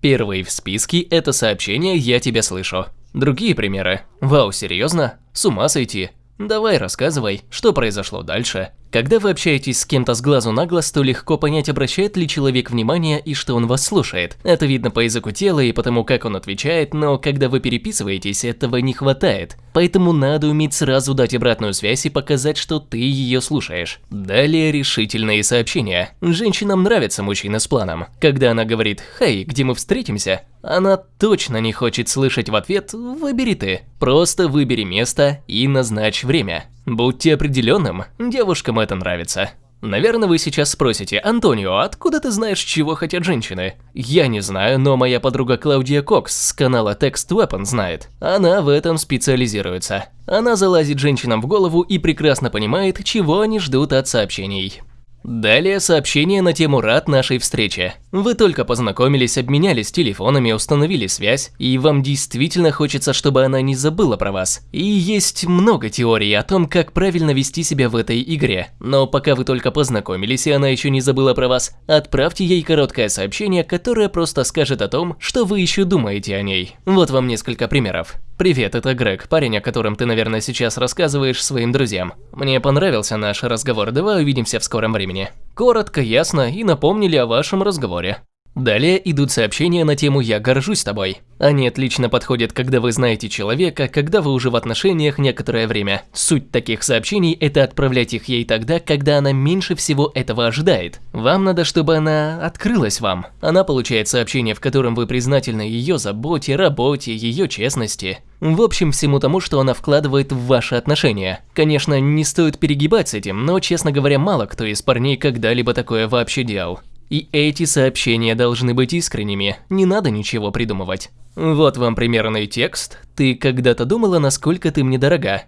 Первый в списке – это сообщение «Я тебя слышу». Другие примеры. Вау, серьезно? С ума сойти. Давай рассказывай, что произошло дальше. Когда вы общаетесь с кем-то с глазу на глаз, то легко понять, обращает ли человек внимание и что он вас слушает. Это видно по языку тела и потому, как он отвечает, но когда вы переписываетесь, этого не хватает. Поэтому надо уметь сразу дать обратную связь и показать, что ты ее слушаешь. Далее решительные сообщения. Женщинам нравится мужчина с планом. Когда она говорит «Хей, где мы встретимся?», она точно не хочет слышать в ответ «Выбери ты». Просто выбери место и назначь время. Будьте определенным, девушкам это нравится. Наверное, вы сейчас спросите, Антонио, откуда ты знаешь, чего хотят женщины? Я не знаю, но моя подруга Клаудия Кокс с канала Text Weapon знает. Она в этом специализируется. Она залазит женщинам в голову и прекрасно понимает, чего они ждут от сообщений. Далее сообщение на тему «Рад нашей встрече». Вы только познакомились, обменялись телефонами, установили связь, и вам действительно хочется, чтобы она не забыла про вас. И есть много теорий о том, как правильно вести себя в этой игре. Но пока вы только познакомились и она еще не забыла про вас, отправьте ей короткое сообщение, которое просто скажет о том, что вы еще думаете о ней. Вот вам несколько примеров. Привет, это Грег, парень, о котором ты, наверное, сейчас рассказываешь своим друзьям. Мне понравился наш разговор, давай увидимся в скором времени. Коротко, ясно и напомнили о вашем разговоре. Далее идут сообщения на тему «Я горжусь тобой». Они отлично подходят, когда вы знаете человека, когда вы уже в отношениях некоторое время. Суть таких сообщений – это отправлять их ей тогда, когда она меньше всего этого ожидает. Вам надо, чтобы она открылась вам. Она получает сообщение, в котором вы признательны ее заботе, работе, ее честности. В общем, всему тому, что она вкладывает в ваши отношения. Конечно, не стоит перегибать с этим, но, честно говоря, мало кто из парней когда-либо такое вообще делал. И эти сообщения должны быть искренними, не надо ничего придумывать. Вот вам примерный текст. Ты когда-то думала, насколько ты мне дорога?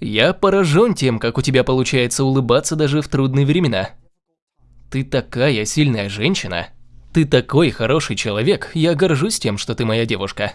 Я поражен тем, как у тебя получается улыбаться даже в трудные времена. Ты такая сильная женщина. Ты такой хороший человек, я горжусь тем, что ты моя девушка.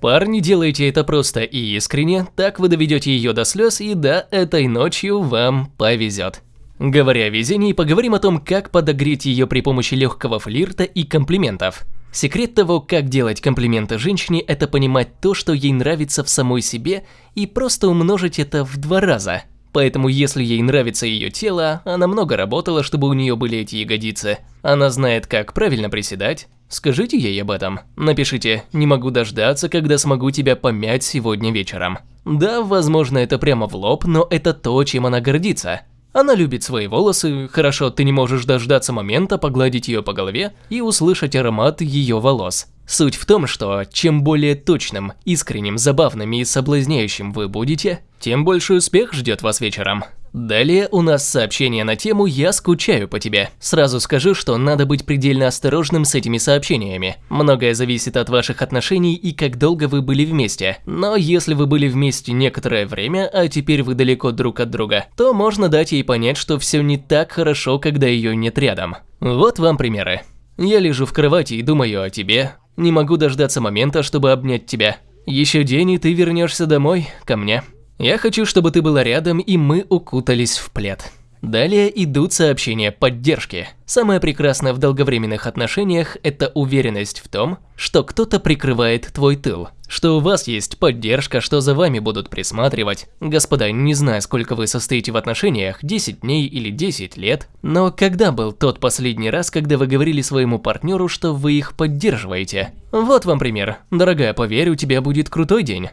Парни, делайте это просто и искренне, так вы доведете ее до слез, и да, этой ночью вам повезет. Говоря о везении, поговорим о том, как подогреть ее при помощи легкого флирта и комплиментов. Секрет того, как делать комплименты женщине, это понимать то, что ей нравится в самой себе, и просто умножить это в два раза. Поэтому если ей нравится ее тело, она много работала, чтобы у нее были эти ягодицы. Она знает, как правильно приседать. Скажите ей об этом. Напишите «Не могу дождаться, когда смогу тебя помять сегодня вечером». Да, возможно, это прямо в лоб, но это то, чем она гордится. Она любит свои волосы, хорошо, ты не можешь дождаться момента погладить ее по голове и услышать аромат ее волос. Суть в том, что чем более точным, искренним, забавным и соблазняющим вы будете, тем больше успех ждет вас вечером. Далее у нас сообщение на тему «Я скучаю по тебе». Сразу скажу, что надо быть предельно осторожным с этими сообщениями. Многое зависит от ваших отношений и как долго вы были вместе. Но если вы были вместе некоторое время, а теперь вы далеко друг от друга, то можно дать ей понять, что все не так хорошо, когда ее нет рядом. Вот вам примеры. Я лежу в кровати и думаю о тебе. Не могу дождаться момента, чтобы обнять тебя. Еще день, и ты вернешься домой, ко мне. Я хочу, чтобы ты была рядом, и мы укутались в плед. Далее идут сообщения поддержки. Самое прекрасное в долговременных отношениях – это уверенность в том, что кто-то прикрывает твой тыл, что у вас есть поддержка, что за вами будут присматривать. Господа, не знаю, сколько вы состоите в отношениях, 10 дней или 10 лет, но когда был тот последний раз, когда вы говорили своему партнеру, что вы их поддерживаете? Вот вам пример. Дорогая, поверь, у тебя будет крутой день.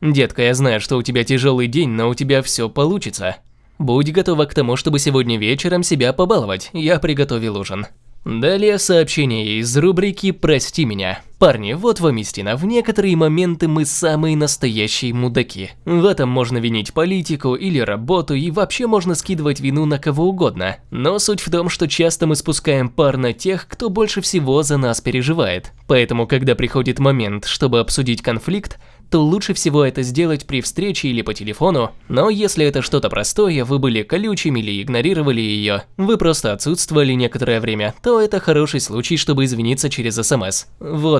Детка, я знаю, что у тебя тяжелый день, но у тебя все получится. Будь готова к тому, чтобы сегодня вечером себя побаловать, я приготовил ужин. Далее сообщение из рубрики «Прости меня». Парни, вот вам истина, в некоторые моменты мы самые настоящие мудаки. В этом можно винить политику или работу и вообще можно скидывать вину на кого угодно. Но суть в том, что часто мы спускаем пар на тех, кто больше всего за нас переживает. Поэтому, когда приходит момент, чтобы обсудить конфликт, то лучше всего это сделать при встрече или по телефону, но если это что-то простое, вы были колючими или игнорировали ее, вы просто отсутствовали некоторое время, то это хороший случай, чтобы извиниться через СМС.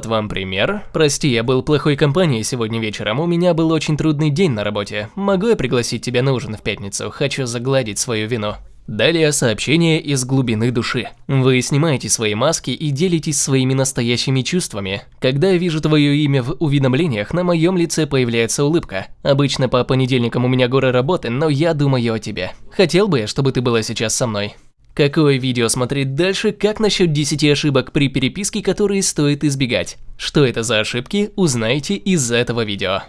Вам пример. Прости, я был плохой компанией сегодня вечером, у меня был очень трудный день на работе. Могу я пригласить тебя на ужин в пятницу? Хочу загладить свою вину. Далее сообщение из глубины души. Вы снимаете свои маски и делитесь своими настоящими чувствами. Когда я вижу твое имя в уведомлениях, на моем лице появляется улыбка. Обычно по понедельникам у меня горы работы, но я думаю о тебе. Хотел бы я, чтобы ты была сейчас со мной. Какое видео смотреть дальше, как насчет 10 ошибок при переписке, которые стоит избегать? Что это за ошибки, узнаете из этого видео.